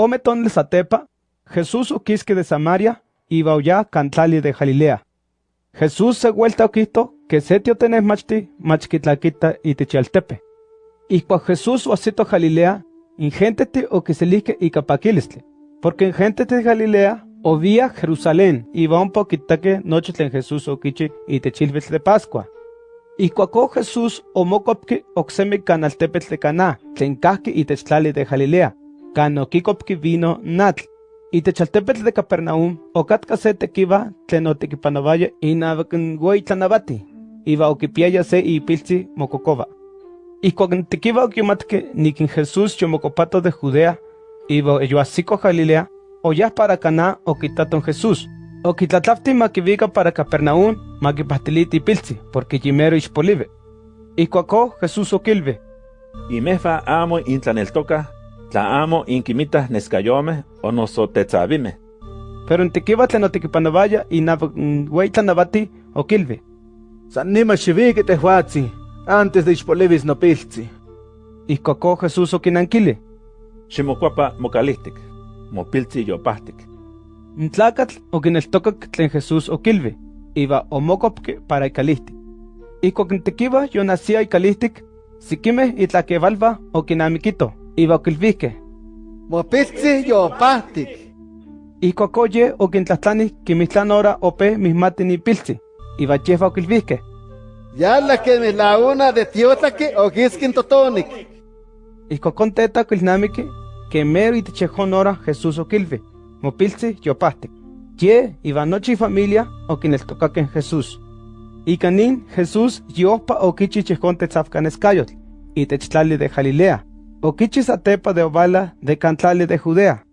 Ome tonel satepa, Jesús oquisque de Samaria, iba oya cantlali de Galilea. Jesús se vuelta oquito, que setio tenes machti, machquitlaquita y techaltepe. Y cua Jesús oasito Galilea, ingentete o que se y capaquilistle, porque en gente de Galilea, o vía Jerusalén, iba un poquitaque en Jesús oquichi y techilves de Pascua. Y cuaco Jesús o mocopque oxeme canaltepetl de Caná, tlencasque y techtlali de Galilea, canokikopki vino natl. Y techaltepetl de Capernaum, o catcase tequiva, tlenotequipanovaya y navacan güey tlanabati, iba oquipiaya se. Y cuando tequiva oquimatque ni que Jesús yomocopato de Judea, iba así Galilea, o ya para Caná o quitaton Jesús, o quitlatlafti maquivica para Capernaum, maquipastiliti pilzi, porque ispolive. Y cuaco Jesús oquilve. Y mefa amo intlaneltoca, tla amo inquimitas nescayome o nosotetzabime. Pero en tequiva tlenotequipanovaya y nahuey tlanabati oquilve. San nima xivique tehuatzi, antes de ispolivis no pilzi. Y cuaco Jesús oquinanquile. Ximocuapa mocalistic, mopilzi yopahtic. Ntlacatl oquineltocac tlen Jesús oquilve, iba omocopque para icalistic. Y coquintequiva yo nacía icalistic, siquime itlaquevalva oquinamiquito, iba oquilvique. Mopilzi yopahtic. Y cocoye oquintlatlani quimitlan ora ope mismati ni pilzi, iba yefa oquilvique. Ya la que me la una de tiotlaque o giskin totonic. Y cocon teta oquilnamique, que mero itechejón Jesús oquilve, mopilzi yopahtic. Ye iba noche y familia oquineltocaque en Jesús. Y canin Jesús yopa oquichi chejón tetzafcanescayotl, y techtlali de Galilea, oquichi satepa de Obala de Cantlali de Judea,